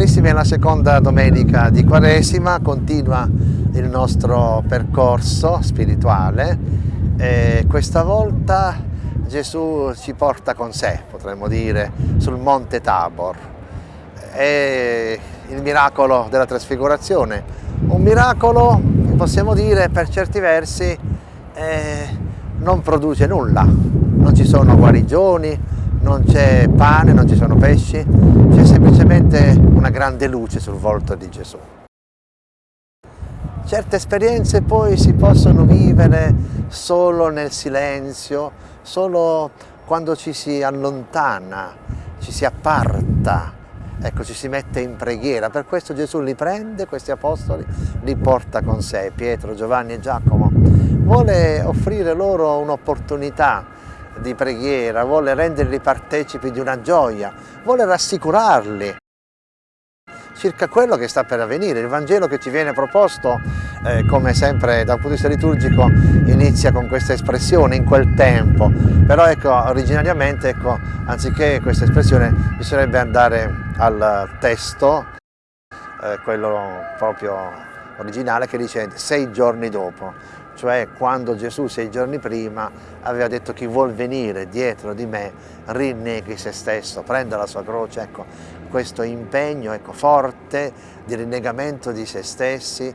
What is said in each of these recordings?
Carissimi, è la seconda domenica di Quaresima, continua il nostro percorso spirituale e questa volta Gesù ci porta con sé, potremmo dire, sul Monte Tabor. È il miracolo della trasfigurazione, un miracolo, possiamo dire, per certi versi eh, non produce nulla, non ci sono guarigioni, non c'è pane, non ci sono pesci, c'è semplicemente una grande luce sul volto di Gesù. Certe esperienze poi si possono vivere solo nel silenzio, solo quando ci si allontana, ci si apparta, ecco, ci si mette in preghiera. Per questo Gesù li prende, questi apostoli, li porta con sé, Pietro, Giovanni e Giacomo. Vuole offrire loro un'opportunità di preghiera, vuole renderli partecipi di una gioia, vuole rassicurarli circa quello che sta per avvenire. Il Vangelo che ci viene proposto, eh, come sempre dal punto di vista liturgico, inizia con questa espressione, in quel tempo, però ecco, originariamente, ecco, anziché questa espressione, bisognerebbe andare al testo, eh, quello proprio originale, che dice sei giorni dopo cioè quando Gesù sei giorni prima aveva detto chi vuol venire dietro di me rinneghi se stesso, prenda la sua croce, ecco, questo impegno ecco, forte di rinnegamento di se stessi,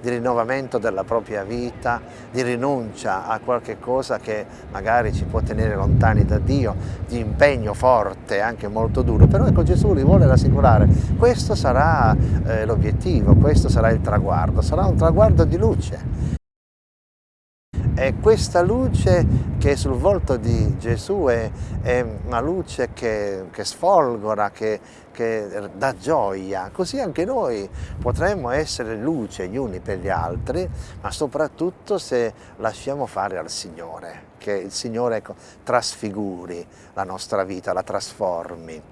di rinnovamento della propria vita, di rinuncia a qualche cosa che magari ci può tenere lontani da Dio, di impegno forte, anche molto duro, però ecco Gesù li vuole rassicurare, questo sarà eh, l'obiettivo, questo sarà il traguardo, sarà un traguardo di luce. E questa luce che è sul volto di Gesù è, è una luce che, che sfolgora, che, che, dà gioia. Così anche noi potremmo essere luce gli uni per gli altri, ma soprattutto se lasciamo fare al Signore, che il Signore ecco, trasfiguri la nostra vita, la trasformi.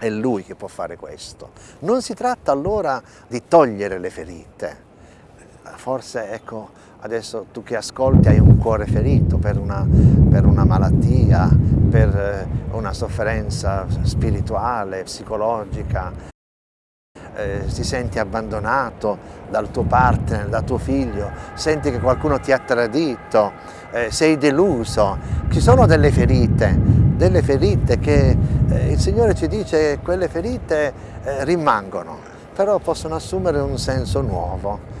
È Lui che può fare questo. Non si tratta allora di togliere le ferite, forse ecco, adesso tu che ascolti hai un cuore ferito per una, per una malattia, per eh, una sofferenza spirituale, psicologica, eh, ti senti abbandonato dal tuo partner, dal tuo figlio, senti che qualcuno ti ha tradito, eh, sei deluso, ci sono delle ferite, delle ferite che eh, il Signore ci dice che quelle ferite eh, rimangono, però possono assumere un senso nuovo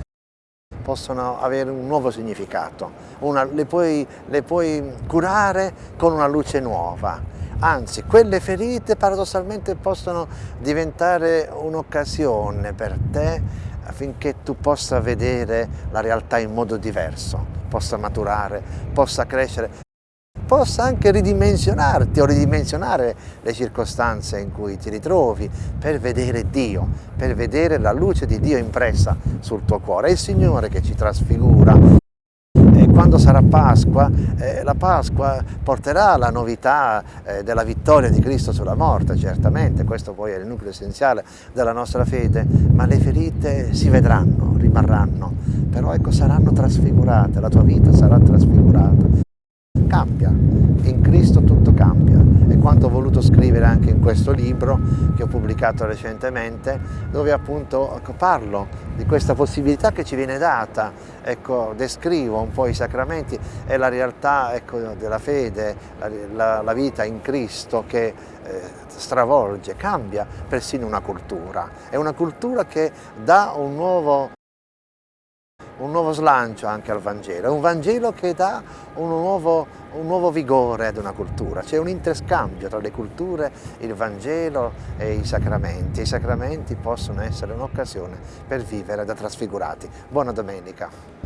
possono avere un nuovo significato, una, le, puoi, le puoi curare con una luce nuova, anzi quelle ferite paradossalmente possono diventare un'occasione per te affinché tu possa vedere la realtà in modo diverso, possa maturare, possa crescere possa anche ridimensionarti o ridimensionare le circostanze in cui ti ritrovi per vedere Dio, per vedere la luce di Dio impressa sul tuo cuore. È il Signore che ci trasfigura. Quando sarà Pasqua, eh, la Pasqua porterà la novità eh, della vittoria di Cristo sulla morte, certamente, questo poi è il nucleo essenziale della nostra fede, ma le ferite si vedranno, rimarranno, però ecco saranno trasfigurate, la tua vita sarà trasfigurata cambia, in Cristo tutto cambia. E quanto ho voluto scrivere anche in questo libro che ho pubblicato recentemente dove appunto parlo di questa possibilità che ci viene data, ecco, descrivo un po' i sacramenti. E la realtà ecco, della fede, la, la, la, vita in Cristo che eh, stravolge, cambia persino una cultura, è una cultura che dà un nuovo un nuovo slancio anche al Vangelo, è un Vangelo che dà un nuovo, un nuovo vigore ad una cultura, c'è un interscambio tra le culture, il Vangelo e i sacramenti. I sacramenti possono essere un'occasione per vivere da trasfigurati. Buona domenica!